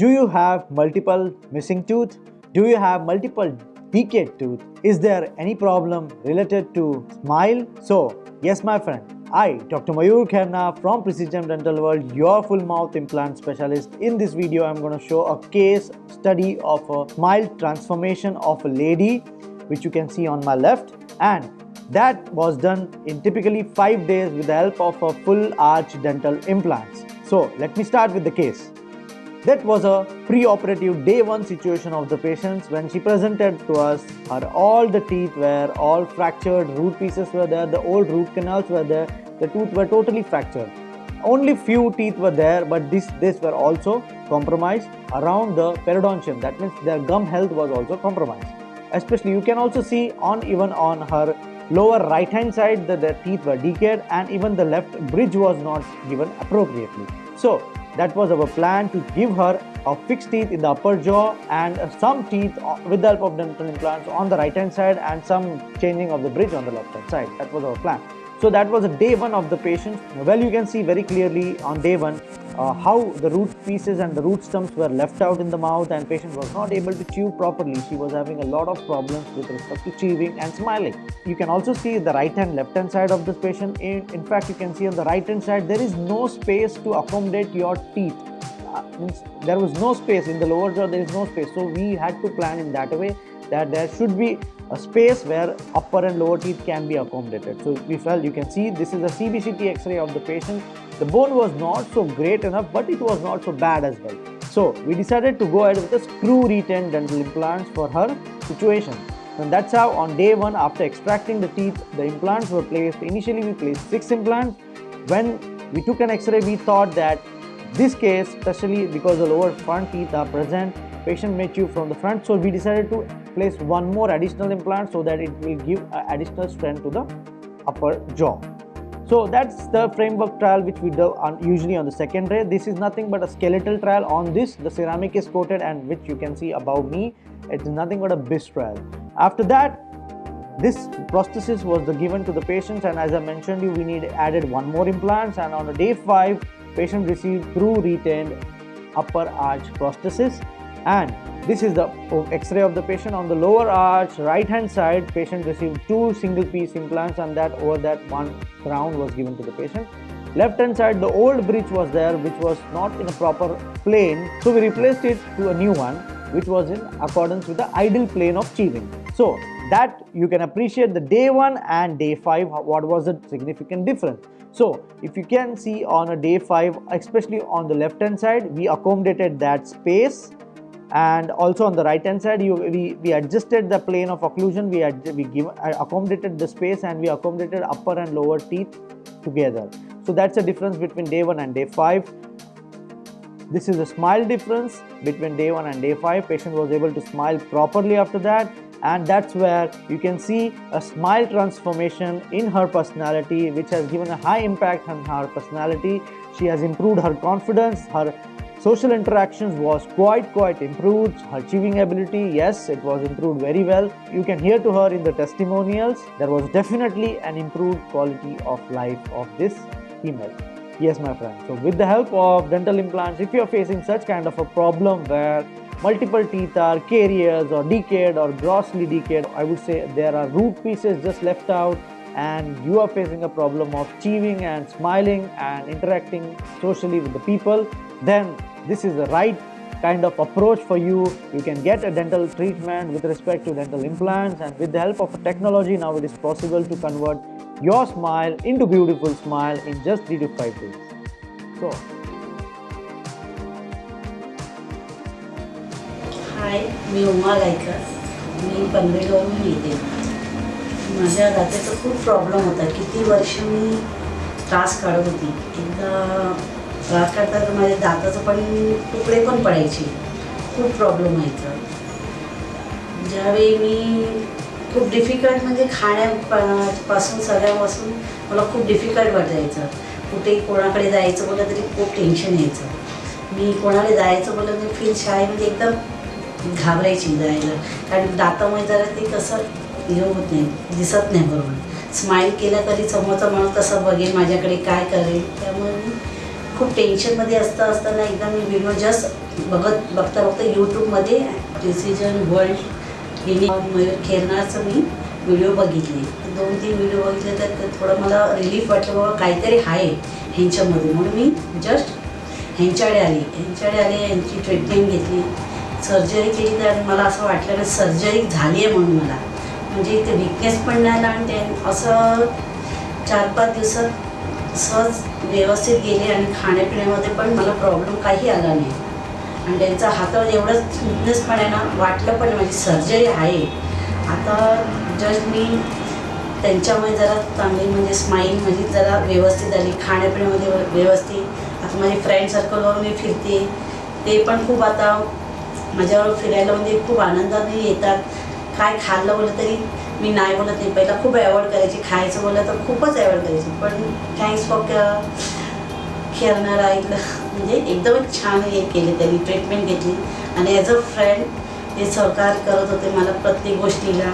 Do you have multiple missing tooth? Do you have multiple decayed tooth? Is there any problem related to smile? So, yes my friend, I, Dr. Mayur Khairnar from Precision Dental World, your full mouth implant specialist. In this video, I'm going to show a case study of a smile transformation of a lady, which you can see on my left. And that was done in typically 5 days with the help of a full arch dental implants. So, let me start with the case. That was a pre-operative day one situation of the patients when she presented to us. Her all the teeth were all fractured, root pieces were there, the old root canals were there, the tooth were totally fractured. Only few teeth were there, but this this were also compromised around the periodontium. That means their gum health was also compromised. Especially you can also see on even on her lower right hand side that the teeth were decayed and even the left bridge was not given appropriately. So that was our plan to give her a fixed teeth in the upper jaw and some teeth with the help of dental implants on the right hand side and some changing of the bridge on the left hand side. That was our plan. So that was a day one of the patient. Well, you can see very clearly on day one uh, how the root pieces and the root stumps were left out in the mouth and patient was not able to chew properly. She was having a lot of problems with respect to chewing and smiling. You can also see the right hand left hand side of this patient. In, in fact, you can see on the right hand side there is no space to accommodate your teeth. Uh, there was no space in the lower jaw there is no space so we had to plan in that way that there should be a space where upper and lower teeth can be accommodated. So we felt you can see this is a CBCT x-ray of the patient. The bone was not so great enough but it was not so bad as well. So we decided to go ahead with a screw retained dental implants for her situation. And that's how on day one after extracting the teeth the implants were placed. Initially we placed 6 implants. When we took an x-ray we thought that this case especially because the lower front teeth are present patient may chew from the front so we decided to place one more additional implant so that it will give uh, additional strength to the upper jaw. So that's the framework trial which we do on, usually on the second ray. This is nothing but a skeletal trial on this. The ceramic is coated and which you can see above me it's nothing but a bisque trial. After that this prosthesis was the given to the patients and as I mentioned you we need added one more implants and on a day 5 patient received screw retained upper arch prosthesis and this is the x-ray of the patient. On the lower arch right hand side patient received two single piece implants and that over that one crown was given to the patient. Left hand side the old bridge was there which was not in a proper plane. So we replaced it to a new one which was in accordance with the ideal plane of chewing so that you can appreciate the day one and day five what was the significant difference. So if you can see on a day five especially on the left hand side we accommodated that space and also on the right hand side you, we, we adjusted the plane of occlusion. We, we give, uh, accommodated the space and we accommodated upper and lower teeth together. So that's the difference between day 1 and day 5 this is a smile difference between day 1 and day 5 patient was able to smile properly after that. And that's where you can see a smile transformation in her personality which has given a high impact on her personality. She has improved her confidence her Social interactions was quite quite improved. Her chewing ability, yes, it was improved very well. You can hear to her in the testimonials. There was definitely an improved quality of life of this female. Yes, my friend. So with the help of dental implants, if you are facing such kind of a problem where multiple teeth are caries or decayed or grossly decayed, I would say there are root pieces just left out and you are facing a problem of chewing and smiling and interacting socially with the people, then this is the right kind of approach for you. You can get a dental treatment with respect to dental implants and with the help of technology now it is possible to convert your smile into beautiful smile in just 3 to 5 days. So, हाय मी उमा गायकर मी पनवेलवरून येते माझ्या दाताचा खूप problem होता किती वर्ष मी त्रास काढत होती एकदा त्रास काढता तर माझ्या दाताचं पण तुकडे पण पडायचे. खूप प्रॉब्लेम व्हायचा. ज्यावेळी मी खूप डिफिकल्ट म्हणजे खाण्यापासून सगळ्यापासून मला खूप डिफिकल्ट वाटायचं. कुठे कोणाकडे जायचं बोललं तरी खूप टेन्शन यायचं. मी कोणाकडे जायचं बोललं तरी फील शाळेमध्ये एकदम घाबरायची जायला. कारण दातामुळे जरा ते कसं हे होत नाही दिसत नाही बरोबर. स्माईल केलं तरी समोरचा माणूस कसं बघेल माझ्याकडे काय करेल. त्यामुळे मी खूप टेन्शनमध्ये असता असताना एकदा मी विनो जस्ट बघत बघता बघता यूट्यूबमध्ये डिसिजन वर्ल्ड हिने मयूर खेरणारचं मी व्हिडिओ बघितले. दोन तीन व्हिडिओ बघितले तर ते थोडं मला रिलीफ वाटलं बाबा काहीतरी आहे ह्यांच्यामध्ये. म्हणून मी जस्ट ह्यांच्याकडे आली. ह्यांच्याकडे आली यांची ट्रीटमेंट घेतली. सर्जरी केली तर मला असं वाटलं की सर्जरी झाली आहे म्हणून मला. म्हणजे ते विकनेस पण नाही आला आणि ते असं चार पाच दिवसात सहज व्यवस्थित गेले आणि खाण्यापिण्यामध्ये पण मला प्रॉब्लेम काही आला नाही. आणि त्यांचा हातावर एवढं स्मूथनेस पण आहे ना वाटलं पण माझी सर्जरी आहे. आता जस्ट मी त्यांच्यामुळे जरा चांगली म्हणजे स्माईल म्हणजे जरा व्यवस्थित झाली खाण्यापिण्यामध्ये व्यवस्थित. आता माझे फ्रेंड सर्कलवर मी फिरते. ते पण खूप आता माझ्यावर फिरायला म्हणजे खूप आनंदाने येतात. काय खाल्लं बोललं तरी मी नाही बोलत नाही पहिला खूप अवॉइड करायची खायचं बोललं तर खूपच अवॉइड करायची. पण थँक्स फॉर खेळणार ऐकलं म्हणजे एकदमच छान हे केले त्यांनी ट्रीटमेंट घेतली. आणि ॲज अ फ्रेंड ते सहकार करत होते मला प्रत्येक गोष्टीला.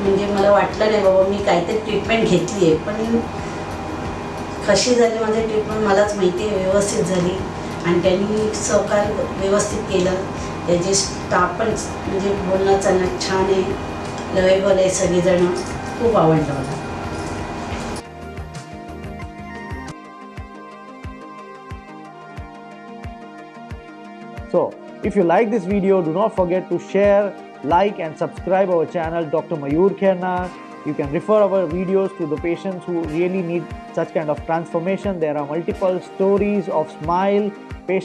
म्हणजे मला वाटलं नाही बाबा मी काहीतरी ट्रीटमेंट घेतली आहे पण कशी झाली माझी ट्रीटमेंट मलाच माहिती आहे व्यवस्थित झाली. आणि त्यांनी सहकार व्यवस्थित केलं. त्याचे स्टाफ पण म्हणजे बोलणं चालणं छान आहे. So, if you like this video, do not forget to share, like and subscribe our channel Dr. Mayur Khairnar. You can refer our videos to the patients who really need such kind of transformation. There are multiple stories of smile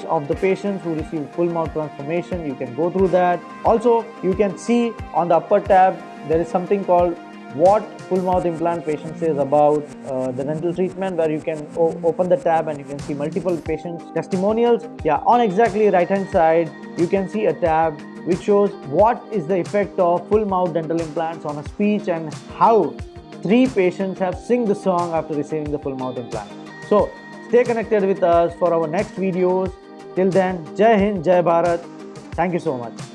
of the patients who receive full mouth transformation. You can go through that. Also, you can see on the upper tab there is something called what full mouth implant patient says about uh, the dental treatment where you can open the tab and you can see multiple patients testimonials. Yeah on exactly right hand side you can see a tab which shows what is the effect of full mouth dental implants on a speech and how three patients have sing the song after receiving the full mouth implant. So stay connected with us for our next videos. Till then jai hind jai bharat. Thank you so much